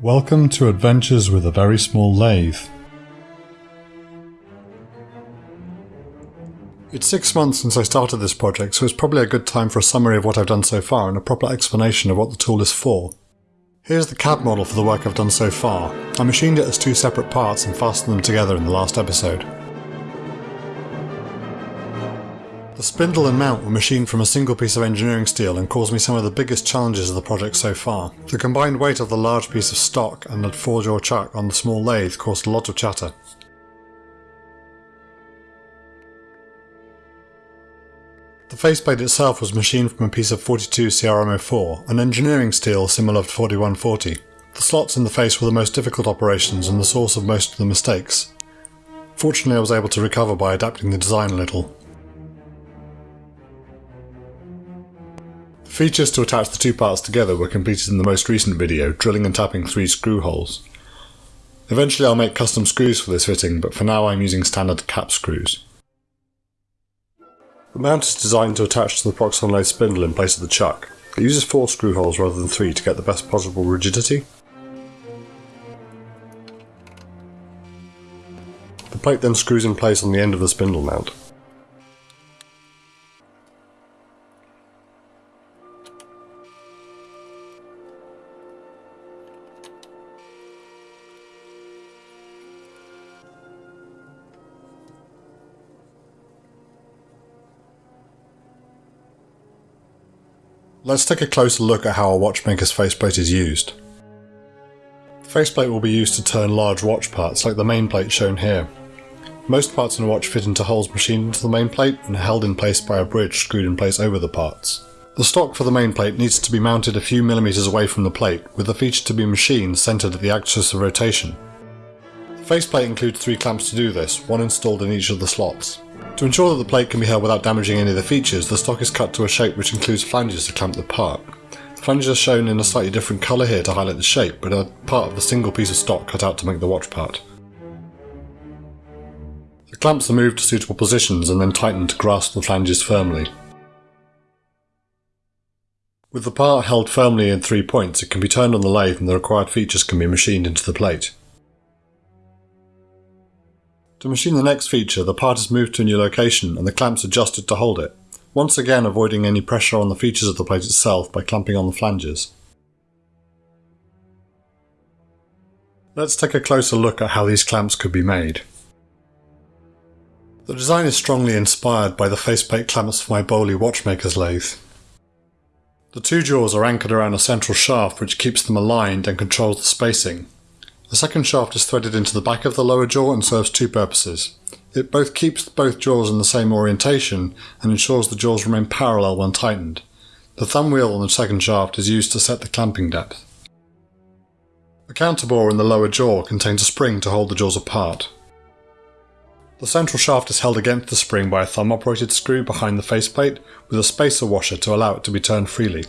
Welcome to Adventures with a Very Small Lathe. It's six months since I started this project, so it's probably a good time for a summary of what I've done so far and a proper explanation of what the tool is for. Here's the CAD model for the work I've done so far. I machined it as two separate parts and fastened them together in the last episode. The spindle and mount were machined from a single piece of engineering steel and caused me some of the biggest challenges of the project so far. The combined weight of the large piece of stock and the 4-jaw chuck on the small lathe caused a lot of chatter. The faceplate itself was machined from a piece of 42 CrMo4, an engineering steel similar to 4140. The slots in the face were the most difficult operations and the source of most of the mistakes. Fortunately I was able to recover by adapting the design a little. Features to attach the two parts together were completed in the most recent video, drilling and tapping three screw holes. Eventually I'll make custom screws for this fitting, but for now I'm using standard cap screws. The mount is designed to attach to the Proxxon lathe spindle in place of the chuck. It uses four screw holes rather than three to get the best possible rigidity. The plate then screws in place on the end of the spindle mount. Let's take a closer look at how a watchmaker's faceplate is used. The faceplate will be used to turn large watch parts like the main plate shown here. Most parts in a watch fit into holes machined into the main plate and held in place by a bridge screwed in place over the parts. The stock for the main plate needs to be mounted a few millimetres away from the plate, with the feature to be machined centred at the axis of rotation. The faceplate includes three clamps to do this, one installed in each of the slots. To ensure that the plate can be held without damaging any of the features, the stock is cut to a shape which includes flanges to clamp the part. The flanges are shown in a slightly different colour here to highlight the shape, but are part of the single piece of stock cut out to make the watch part. The clamps are moved to suitable positions and then tightened to grasp the flanges firmly. With the part held firmly in three points, it can be turned on the lathe and the required features can be machined into the plate. To machine the next feature, the part is moved to a new location and the clamps adjusted to hold it, once again avoiding any pressure on the features of the plate itself by clamping on the flanges. Let's take a closer look at how these clamps could be made. The design is strongly inspired by the faceplate clamps for my Boley watchmaker's lathe. The two jaws are anchored around a central shaft which keeps them aligned and controls the spacing, the second shaft is threaded into the back of the lower jaw and serves two purposes. It both keeps both jaws in the same orientation and ensures the jaws remain parallel when tightened. The thumb wheel on the second shaft is used to set the clamping depth. The counterbore in the lower jaw contains a spring to hold the jaws apart. The central shaft is held against the spring by a thumb operated screw behind the faceplate with a spacer washer to allow it to be turned freely.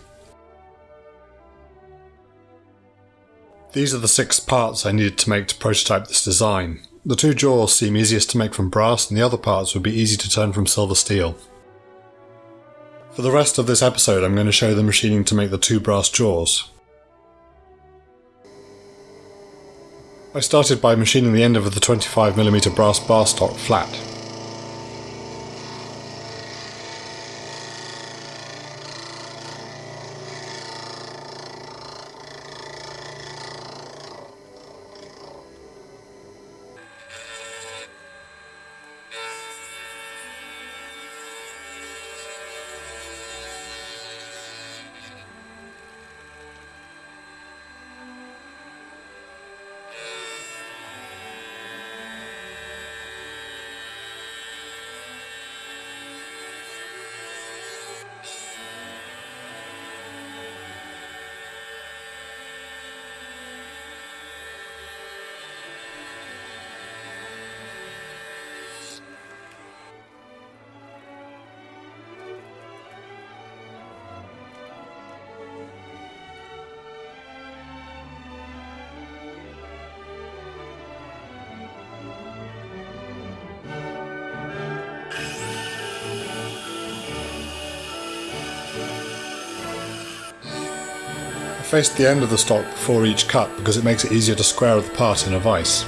These are the six parts I needed to make to prototype this design. The two jaws seem easiest to make from brass and the other parts would be easy to turn from silver steel. For the rest of this episode I'm going to show the machining to make the two brass jaws. I started by machining the end of the 25mm brass bar stock flat. Faced the end of the stock before each cut because it makes it easier to square the part in a vise.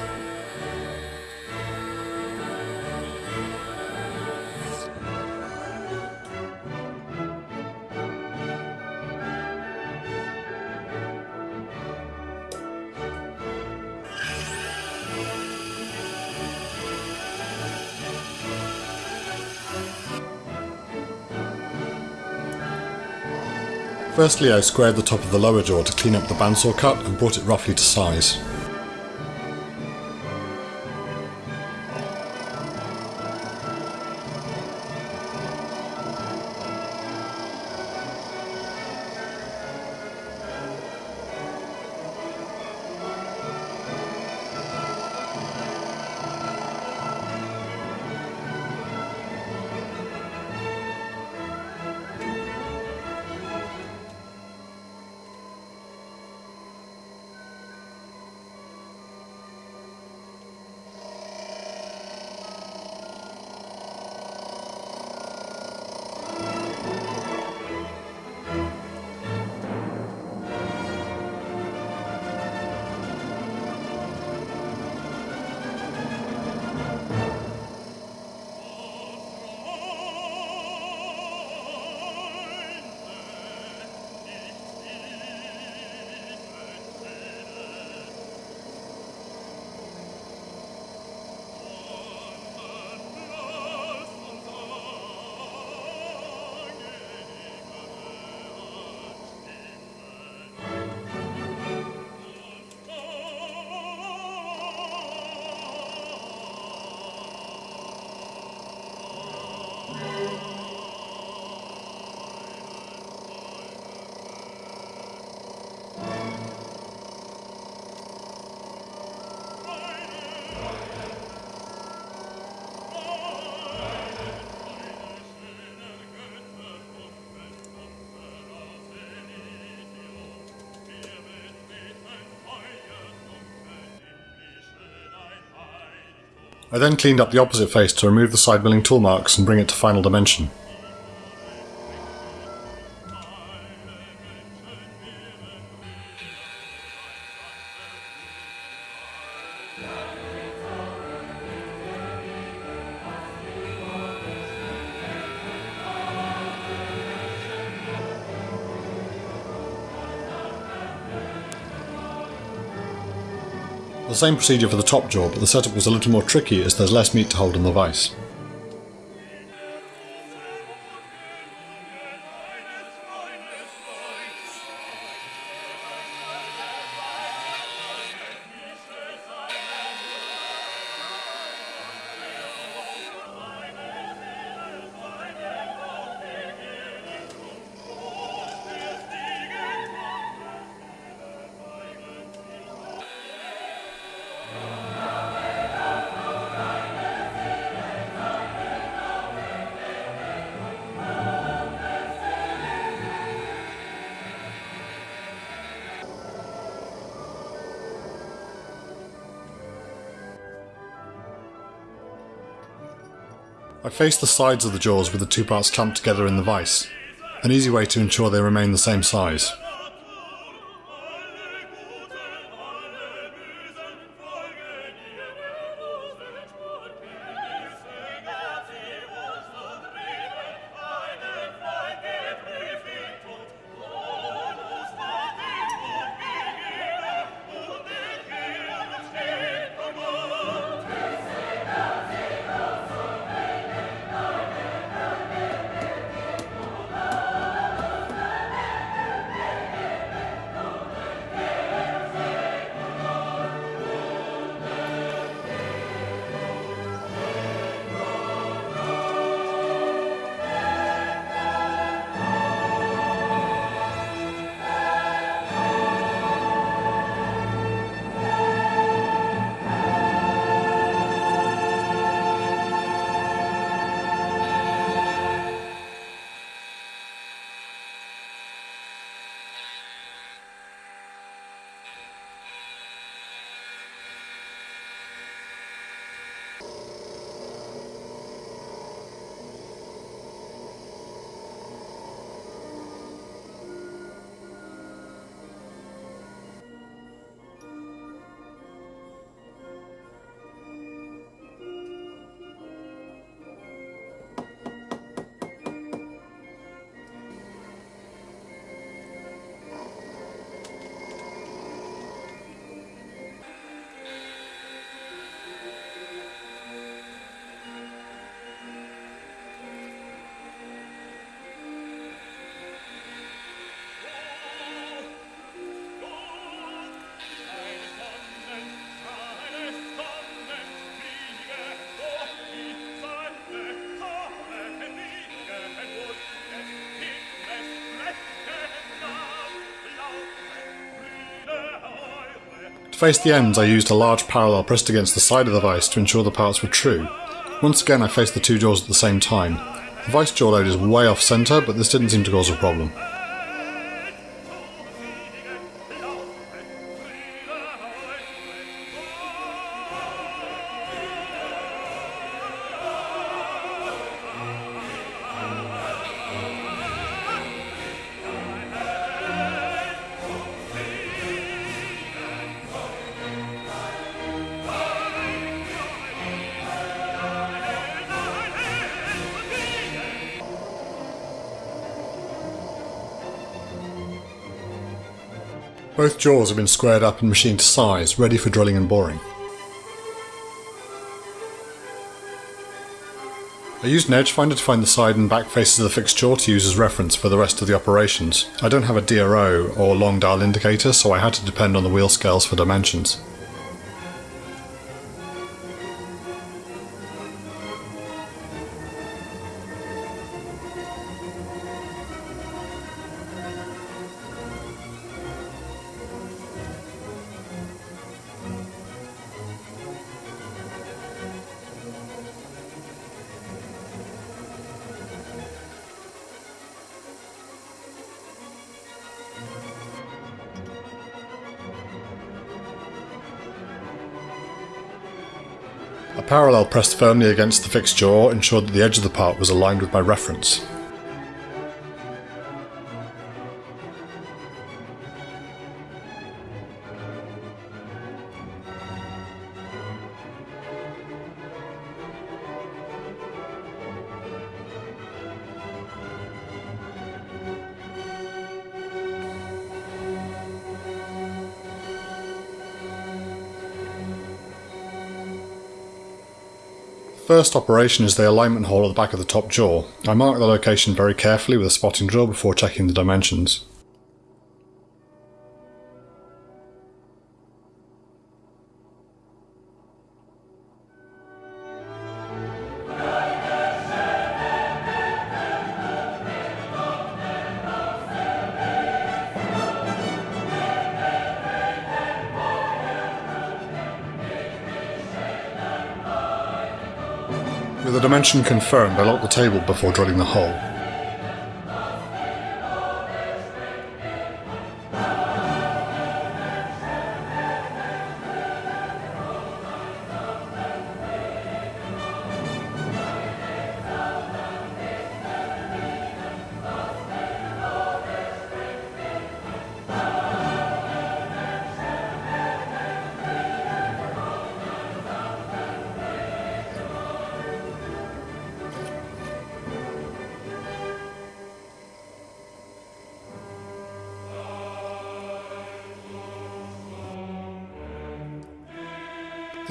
Firstly I squared the top of the lower jaw to clean up the bandsaw cut and brought it roughly to size. I then cleaned up the opposite face to remove the side milling tool marks and bring it to final dimension. Same procedure for the top jaw, but the setup was a little more tricky as there's less meat to hold in the vise. I face the sides of the jaws with the two parts clamped together in the vise, an easy way to ensure they remain the same size. Face the ends I used a large parallel pressed against the side of the vice to ensure the parts were true. Once again I faced the two jaws at the same time. The vice jaw load is way off centre, but this didn't seem to cause a problem. Both jaws have been squared up and machined to size, ready for drilling and boring. I used an edge finder to find the side and back faces of the fixed jaw to use as reference for the rest of the operations. I don't have a DRO or long dial indicator, so I had to depend on the wheel scales for dimensions. Parallel pressed firmly against the fixed jaw ensured that the edge of the part was aligned with my reference. First operation is the alignment hole at the back of the top jaw. I mark the location very carefully with a spotting drill before checking the dimensions. With the dimension confirmed, I locked the table before drilling the hole.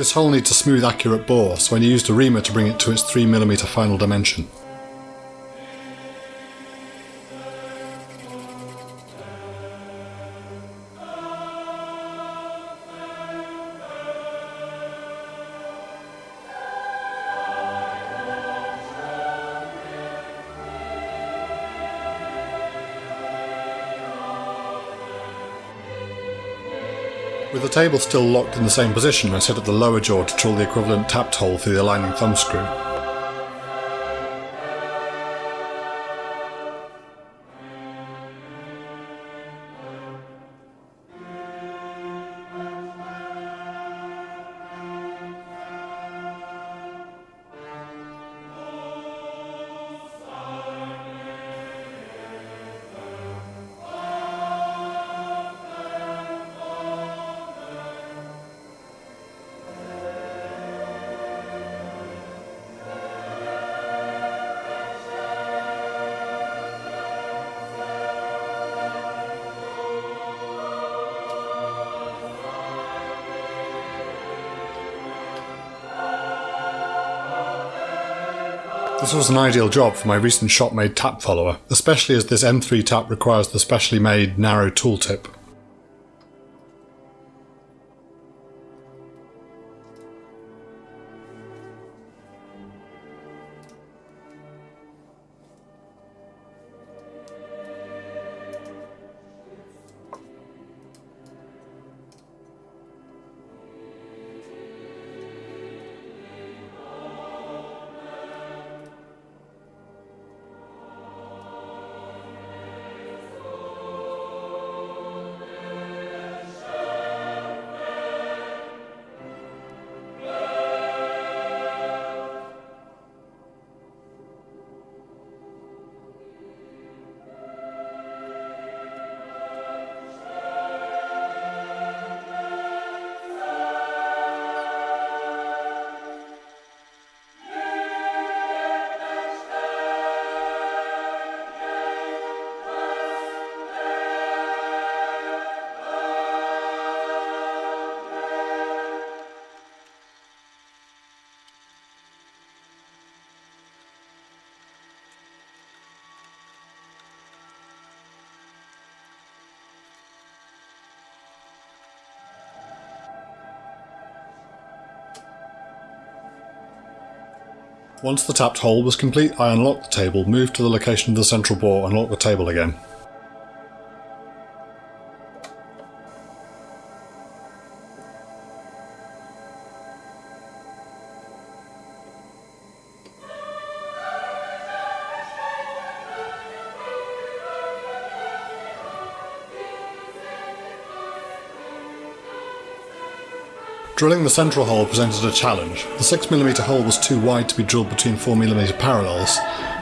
This hole needs a smooth accurate bore, so I used a reamer to bring it to its 3mm final dimension. Table still locked in the same position, I set up the lower jaw to drill the equivalent tapped hole through the aligning thumb screw. This was an ideal job for my recent shop-made tap follower, especially as this M3 tap requires the specially made narrow tooltip. Once the tapped hole was complete, I unlocked the table, moved to the location of the central bore and locked the table again. Drilling the central hole presented a challenge. The 6mm hole was too wide to be drilled between 4mm parallels,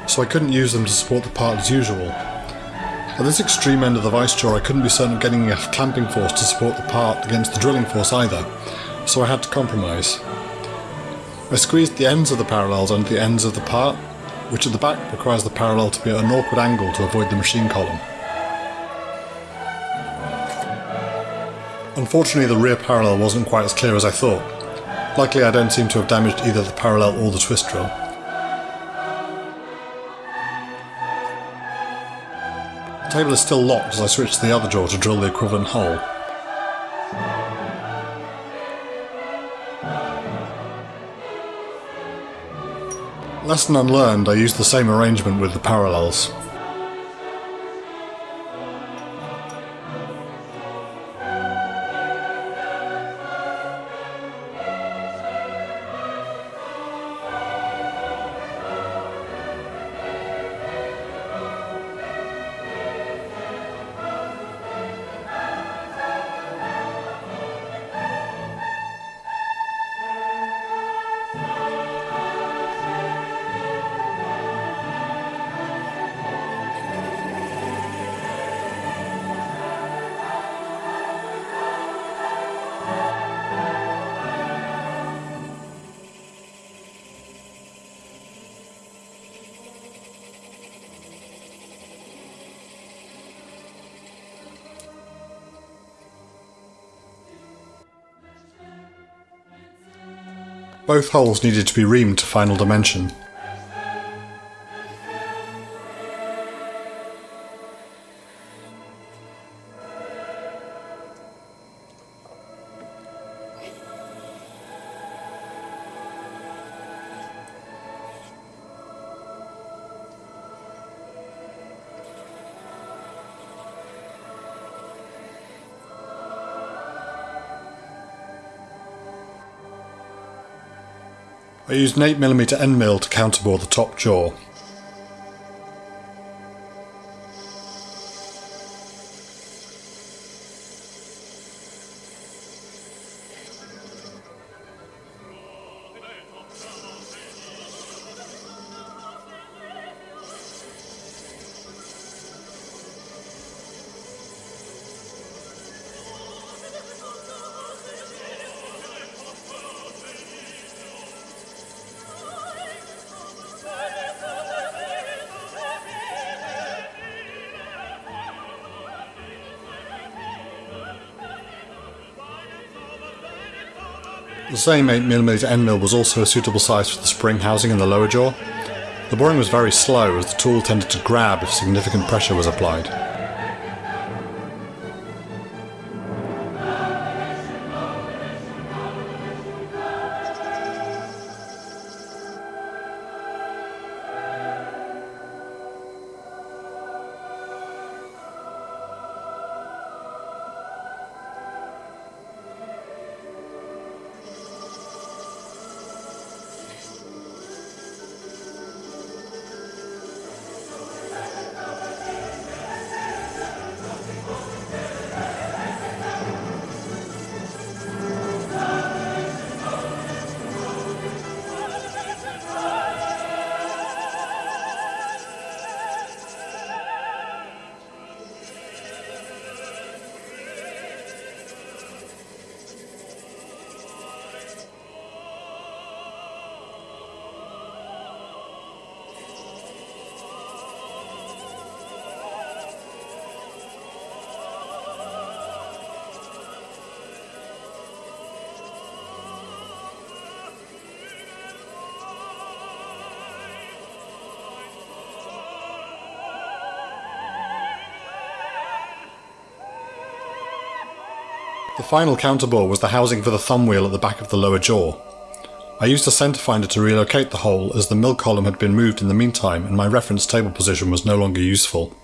so I couldn't use them to support the part as usual. At this extreme end of the vice jaw I couldn't be certain of getting enough clamping force to support the part against the drilling force either, so I had to compromise. I squeezed the ends of the parallels under the ends of the part, which at the back requires the parallel to be at an awkward angle to avoid the machine column. Unfortunately the rear parallel wasn't quite as clear as I thought. Luckily I don't seem to have damaged either the parallel or the twist drill. The table is still locked as I switch to the other jaw to drill the equivalent hole. Lesson unlearned, I used the same arrangement with the parallels. Both holes needed to be reamed to final dimension. An 8mm end mill to counterbore the top jaw. Same 8mm end mill was also a suitable size for the spring housing in the lower jaw. The boring was very slow as the tool tended to grab if significant pressure was applied. The final counterbore was the housing for the thumb wheel at the back of the lower jaw. I used a center finder to relocate the hole as the mill column had been moved in the meantime and my reference table position was no longer useful.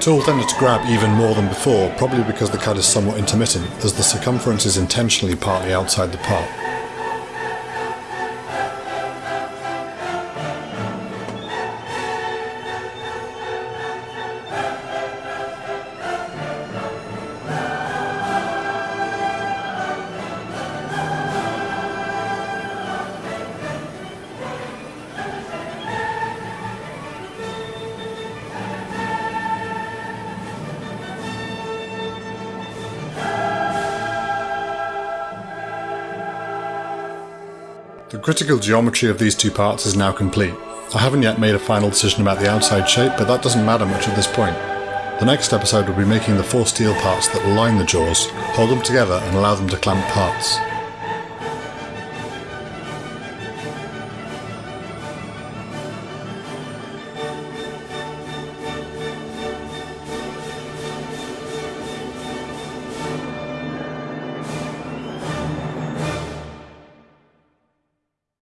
Tool tended to grab even more than before, probably because the cut is somewhat intermittent, as the circumference is intentionally partly outside the part. The critical geometry of these two parts is now complete. I haven't yet made a final decision about the outside shape, but that doesn't matter much at this point. The next episode will be making the four steel parts that will line the jaws, hold them together and allow them to clamp parts.